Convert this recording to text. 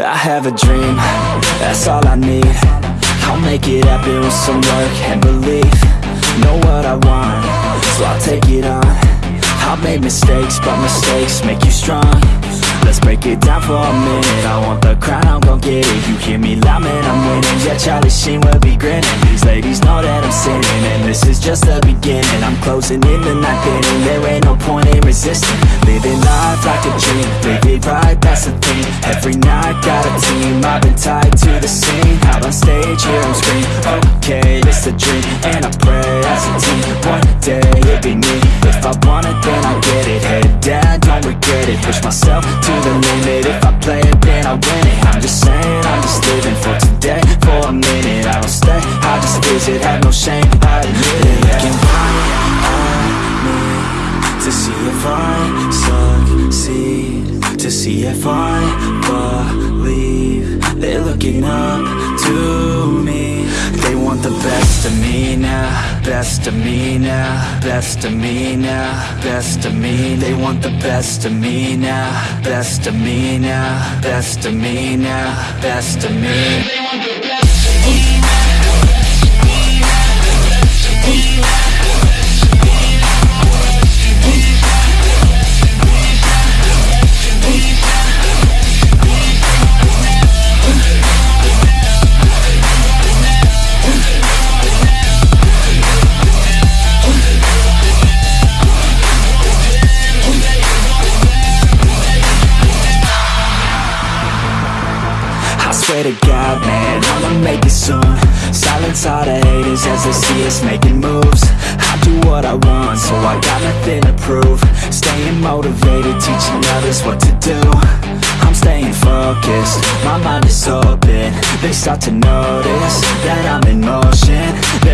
I have a dream, that's all I need. I'll make it happen with some work and belief. Know what I want, so I'll take it on. I've made mistakes, but mistakes make you strong. Let's break it down for a minute. I want the crown, I'm gon' get it. You hear me loud, man, I'm winning. Yeah, Charlie Sheen will be grinning. These ladies know that I'm sinning And this is just the beginning. I'm closing in the night inning There ain't no point in resisting. Living life like a dream. Live it right, that's the thing. Every night, team I've been tied to the scene. Out on stage, them scream. Okay, it's a dream And I pray as a team. One day, it'll be me. If I want it, then I get it. Head down, don't regret it. Push myself to the limit. If I play it, then I win it. I'm just saying, I'm just living for today. For a minute, I don't stay. I just visit, have no shame, I admit it. Looking right me To see if I succeed. To see if I believe They're looking up to me. They want the best of me now Best of me now Best of me now Best of me. They want the best of me now Best of me now Best of me now Best of me swear to God, man, I'ma make it soon. Silence all the haters as they see us making moves. I do what I want, so I got nothing to prove. Staying motivated, teaching others what to do. I'm staying focused, my mind is open. They start to notice that I'm in motion